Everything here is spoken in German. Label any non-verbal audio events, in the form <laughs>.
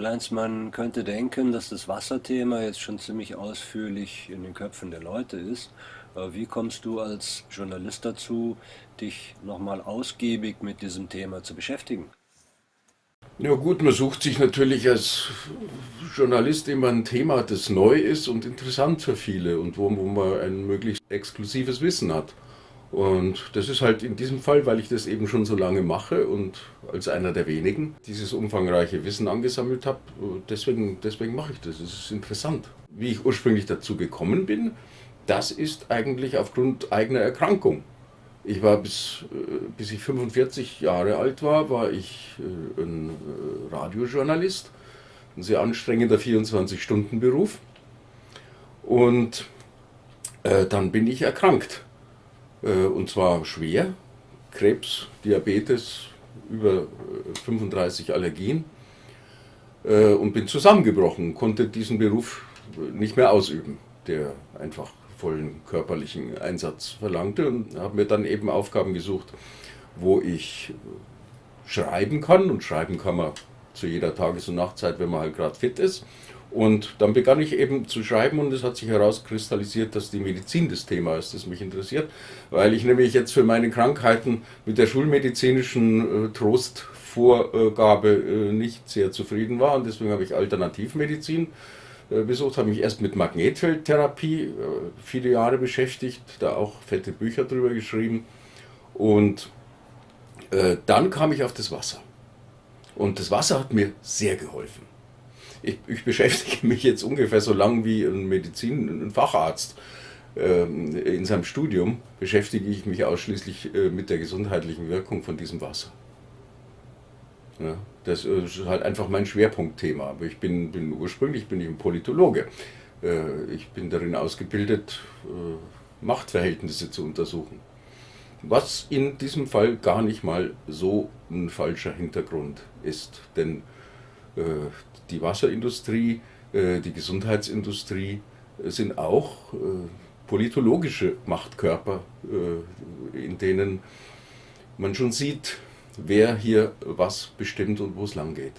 Karl-Heinz, man könnte denken, dass das Wasserthema jetzt schon ziemlich ausführlich in den Köpfen der Leute ist. Wie kommst du als Journalist dazu, dich nochmal ausgiebig mit diesem Thema zu beschäftigen? Ja gut, man sucht sich natürlich als Journalist immer ein Thema, das neu ist und interessant für viele und wo, wo man ein möglichst exklusives Wissen hat. Und das ist halt in diesem Fall, weil ich das eben schon so lange mache und als einer der wenigen dieses umfangreiche Wissen angesammelt habe, deswegen, deswegen mache ich das. Es ist interessant. Wie ich ursprünglich dazu gekommen bin, das ist eigentlich aufgrund eigener Erkrankung. Ich war bis, äh, bis ich 45 Jahre alt war, war ich äh, ein äh, Radiojournalist, ein sehr anstrengender 24-Stunden-Beruf. Und dann bin ich erkrankt äh, und zwar schwer. Krebs, Diabetes, über 35 äh, Allergien. Äh, und bin zusammengebrochen, konnte diesen Beruf nicht mehr ausüben, der einfach vollen körperlichen Einsatz verlangte. Und habe mir dann eben Aufgaben gesucht, wo ich schreiben kann. Und schreiben kann man zu jeder Tages- und Nachtzeit, wenn man halt gerade fit ist und dann begann ich eben zu schreiben und es hat sich herauskristallisiert, dass die Medizin das Thema ist, das mich interessiert, weil ich nämlich jetzt für meine Krankheiten mit der schulmedizinischen äh, Trostvorgabe äh, nicht sehr zufrieden war und deswegen habe ich Alternativmedizin äh, besucht, habe mich erst mit Magnetfeldtherapie äh, viele Jahre beschäftigt, da auch fette Bücher drüber geschrieben und äh, dann kam ich auf das Wasser. Und das Wasser hat mir sehr geholfen ich, ich beschäftige <laughs> mich jetzt ungefähr so lang wie ein Medizin, ein Facharzt ähm, in seinem Studium beschäftige ich mich ausschließlich äh, mit der gesundheitlichen Wirkung von diesem Wasser. Ja, das ist halt einfach mein Schwerpunktthema. Aber ich bin, bin ursprünglich bin ich ein Politologe. Äh, ich bin darin ausgebildet, äh, Machtverhältnisse zu untersuchen. Was in diesem Fall gar nicht mal so ein falscher Hintergrund ist. Denn äh, die Wasserindustrie, äh, die Gesundheitsindustrie äh, sind auch politologische Machtkörper, in denen man schon sieht, wer hier was bestimmt und wo es lang geht.